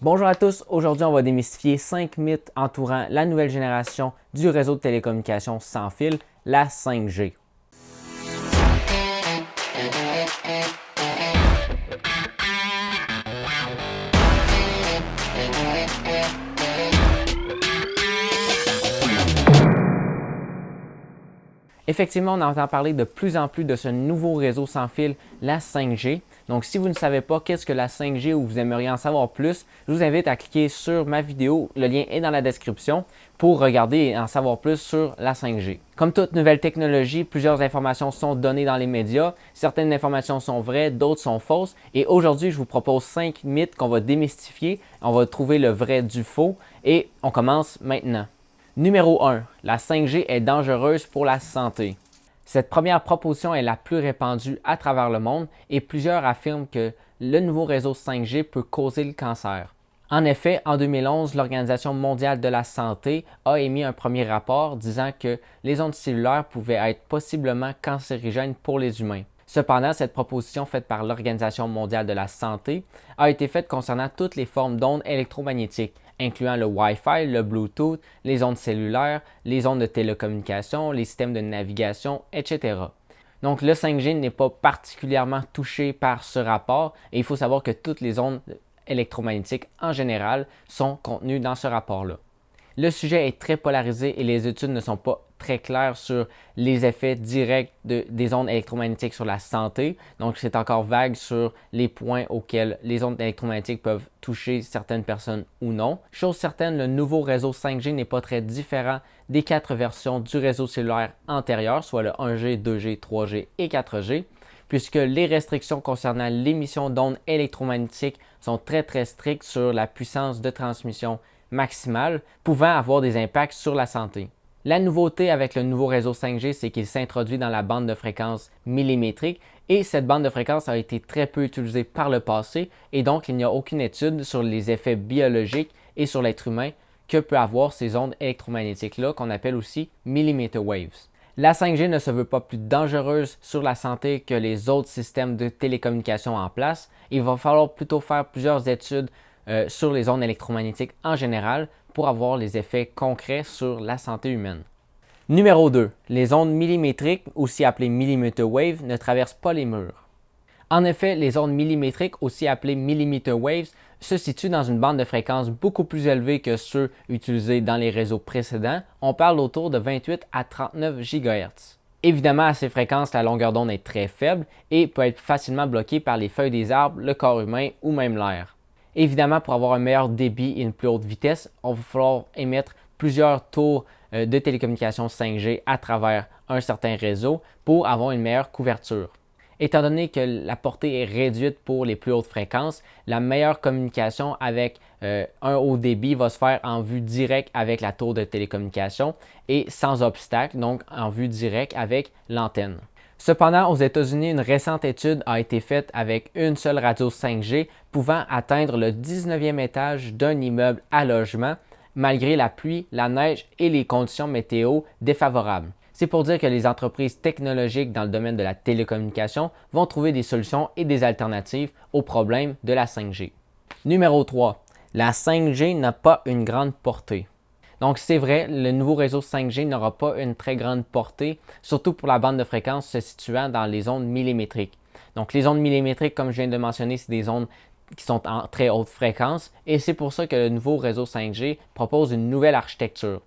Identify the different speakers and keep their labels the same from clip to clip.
Speaker 1: Bonjour à tous, aujourd'hui on va démystifier 5 mythes entourant la nouvelle génération du réseau de télécommunications sans fil, la 5G. Effectivement, on entend parler de plus en plus de ce nouveau réseau sans fil, la 5G. Donc, si vous ne savez pas qu'est-ce que la 5G ou vous aimeriez en savoir plus, je vous invite à cliquer sur ma vidéo, le lien est dans la description, pour regarder et en savoir plus sur la 5G. Comme toute nouvelle technologie, plusieurs informations sont données dans les médias. Certaines informations sont vraies, d'autres sont fausses. Et aujourd'hui, je vous propose 5 mythes qu'on va démystifier. On va trouver le vrai du faux et on commence maintenant. Numéro 1. La 5G est dangereuse pour la santé. Cette première proposition est la plus répandue à travers le monde et plusieurs affirment que le nouveau réseau 5G peut causer le cancer. En effet, en 2011, l'Organisation mondiale de la santé a émis un premier rapport disant que les ondes cellulaires pouvaient être possiblement cancérigènes pour les humains. Cependant, cette proposition faite par l'Organisation mondiale de la santé a été faite concernant toutes les formes d'ondes électromagnétiques, incluant le Wi-Fi, le Bluetooth, les ondes cellulaires, les ondes de télécommunication, les systèmes de navigation, etc. Donc le 5G n'est pas particulièrement touché par ce rapport et il faut savoir que toutes les ondes électromagnétiques en général sont contenues dans ce rapport-là. Le sujet est très polarisé et les études ne sont pas très claires sur les effets directs des ondes électromagnétiques sur la santé. Donc, c'est encore vague sur les points auxquels les ondes électromagnétiques peuvent toucher certaines personnes ou non. Chose certaine, le nouveau réseau 5G n'est pas très différent des quatre versions du réseau cellulaire antérieur, soit le 1G, 2G, 3G et 4G puisque les restrictions concernant l'émission d'ondes électromagnétiques sont très très strictes sur la puissance de transmission maximale pouvant avoir des impacts sur la santé. La nouveauté avec le nouveau réseau 5G, c'est qu'il s'introduit dans la bande de fréquence millimétrique et cette bande de fréquence a été très peu utilisée par le passé et donc il n'y a aucune étude sur les effets biologiques et sur l'être humain que peut avoir ces ondes électromagnétiques-là qu'on appelle aussi millimeter waves. La 5G ne se veut pas plus dangereuse sur la santé que les autres systèmes de télécommunication en place. Il va falloir plutôt faire plusieurs études euh, sur les ondes électromagnétiques en général avoir les effets concrets sur la santé humaine. Numéro 2. Les ondes millimétriques, aussi appelées millimeter wave, ne traversent pas les murs. En effet, les ondes millimétriques, aussi appelées millimeter waves, se situent dans une bande de fréquence beaucoup plus élevée que ceux utilisés dans les réseaux précédents. On parle autour de 28 à 39 GHz. Évidemment, à ces fréquences, la longueur d'onde est très faible et peut être facilement bloquée par les feuilles des arbres, le corps humain ou même l'air. Évidemment, pour avoir un meilleur débit et une plus haute vitesse, on va falloir émettre plusieurs tours euh, de télécommunications 5G à travers un certain réseau pour avoir une meilleure couverture. Étant donné que la portée est réduite pour les plus hautes fréquences, la meilleure communication avec euh, un haut débit va se faire en vue directe avec la tour de télécommunication et sans obstacle, donc en vue directe avec l'antenne. Cependant, aux États-Unis, une récente étude a été faite avec une seule radio 5G pouvant atteindre le 19e étage d'un immeuble à logement malgré la pluie, la neige et les conditions météo défavorables. C'est pour dire que les entreprises technologiques dans le domaine de la télécommunication vont trouver des solutions et des alternatives aux problèmes de la 5G. Numéro 3. La 5G n'a pas une grande portée. Donc, c'est vrai, le nouveau réseau 5G n'aura pas une très grande portée, surtout pour la bande de fréquence se situant dans les ondes millimétriques. Donc, les ondes millimétriques, comme je viens de mentionner, c'est des ondes qui sont en très haute fréquence et c'est pour ça que le nouveau réseau 5G propose une nouvelle architecture.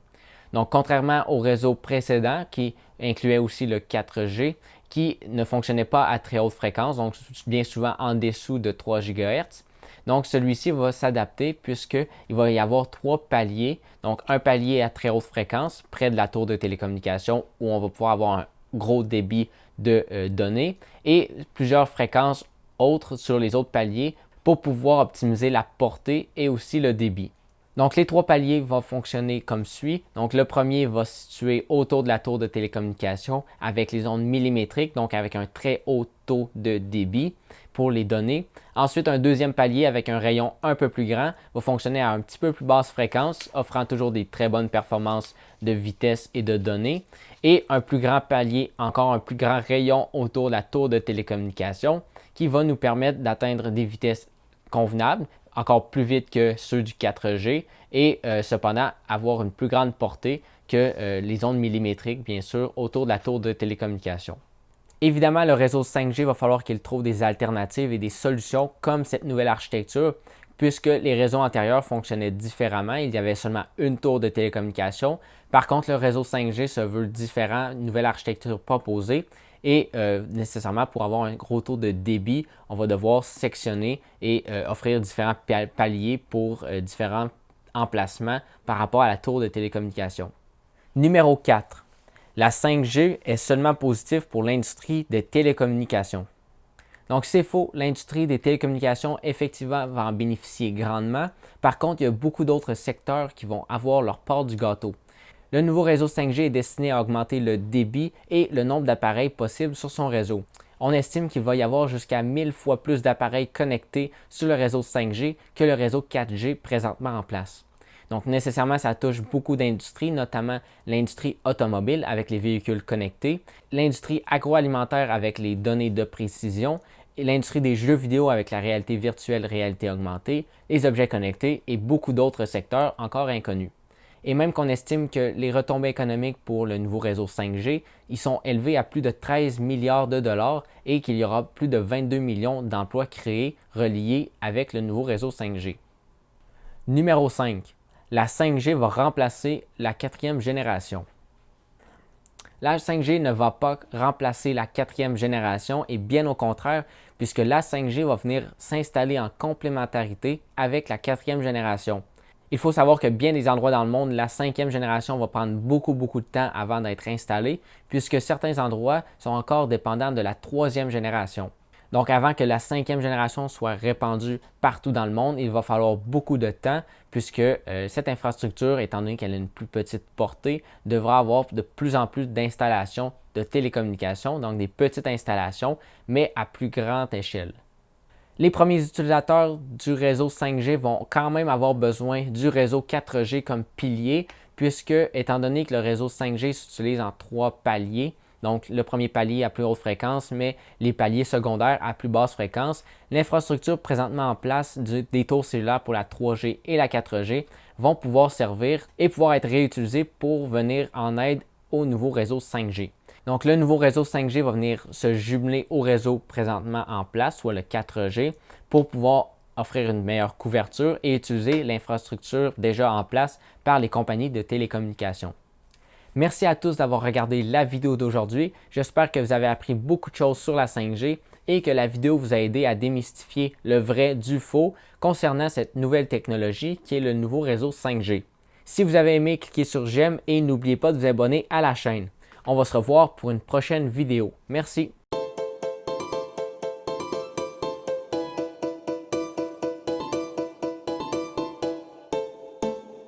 Speaker 1: Donc, contrairement au réseau précédent qui incluait aussi le 4G, qui ne fonctionnait pas à très haute fréquence, donc bien souvent en dessous de 3 GHz, donc, celui-ci va s'adapter puisqu'il va y avoir trois paliers. Donc, un palier à très haute fréquence près de la tour de télécommunication où on va pouvoir avoir un gros débit de euh, données et plusieurs fréquences autres sur les autres paliers pour pouvoir optimiser la portée et aussi le débit. Donc, les trois paliers vont fonctionner comme suit. Donc, le premier va se situer autour de la tour de télécommunication avec les ondes millimétriques, donc avec un très haut taux de débit pour les données. Ensuite, un deuxième palier avec un rayon un peu plus grand va fonctionner à un petit peu plus basse fréquence, offrant toujours des très bonnes performances de vitesse et de données. Et un plus grand palier, encore un plus grand rayon autour de la tour de télécommunication qui va nous permettre d'atteindre des vitesses convenables, encore plus vite que ceux du 4G et euh, cependant avoir une plus grande portée que euh, les ondes millimétriques, bien sûr, autour de la tour de télécommunication. Évidemment, le réseau 5G va falloir qu'il trouve des alternatives et des solutions comme cette nouvelle architecture, puisque les réseaux antérieurs fonctionnaient différemment. Il y avait seulement une tour de télécommunication. Par contre, le réseau 5G se veut différent, une nouvelle architecture proposée. Et euh, nécessairement, pour avoir un gros taux de débit, on va devoir sectionner et euh, offrir différents paliers pour euh, différents emplacements par rapport à la tour de télécommunication. Numéro 4. La 5G est seulement positive pour l'industrie des télécommunications. Donc, c'est faux. L'industrie des télécommunications, effectivement, va en bénéficier grandement. Par contre, il y a beaucoup d'autres secteurs qui vont avoir leur part du gâteau. Le nouveau réseau 5G est destiné à augmenter le débit et le nombre d'appareils possibles sur son réseau. On estime qu'il va y avoir jusqu'à 1000 fois plus d'appareils connectés sur le réseau 5G que le réseau 4G présentement en place. Donc nécessairement, ça touche beaucoup d'industries, notamment l'industrie automobile avec les véhicules connectés, l'industrie agroalimentaire avec les données de précision, l'industrie des jeux vidéo avec la réalité virtuelle, réalité augmentée, les objets connectés et beaucoup d'autres secteurs encore inconnus et même qu'on estime que les retombées économiques pour le nouveau réseau 5G, ils sont élevés à plus de 13 milliards de dollars et qu'il y aura plus de 22 millions d'emplois créés reliés avec le nouveau réseau 5G. Numéro 5. La 5G va remplacer la quatrième génération. La 5G ne va pas remplacer la quatrième génération et bien au contraire, puisque la 5G va venir s'installer en complémentarité avec la quatrième génération. Il faut savoir que bien des endroits dans le monde, la cinquième génération va prendre beaucoup, beaucoup de temps avant d'être installée, puisque certains endroits sont encore dépendants de la troisième génération. Donc, avant que la cinquième génération soit répandue partout dans le monde, il va falloir beaucoup de temps puisque euh, cette infrastructure, étant donné qu'elle a une plus petite portée, devra avoir de plus en plus d'installations de télécommunications, donc des petites installations, mais à plus grande échelle. Les premiers utilisateurs du réseau 5G vont quand même avoir besoin du réseau 4G comme pilier, puisque étant donné que le réseau 5G s'utilise en trois paliers, donc le premier palier à plus haute fréquence, mais les paliers secondaires à plus basse fréquence, l'infrastructure présentement en place des tours cellulaires pour la 3G et la 4G vont pouvoir servir et pouvoir être réutilisés pour venir en aide au nouveau réseau 5G. Donc, le nouveau réseau 5G va venir se jumeler au réseau présentement en place, soit le 4G, pour pouvoir offrir une meilleure couverture et utiliser l'infrastructure déjà en place par les compagnies de télécommunications. Merci à tous d'avoir regardé la vidéo d'aujourd'hui. J'espère que vous avez appris beaucoup de choses sur la 5G et que la vidéo vous a aidé à démystifier le vrai du faux concernant cette nouvelle technologie qui est le nouveau réseau 5G. Si vous avez aimé, cliquez sur j'aime et n'oubliez pas de vous abonner à la chaîne. On va se revoir pour une prochaine vidéo. Merci.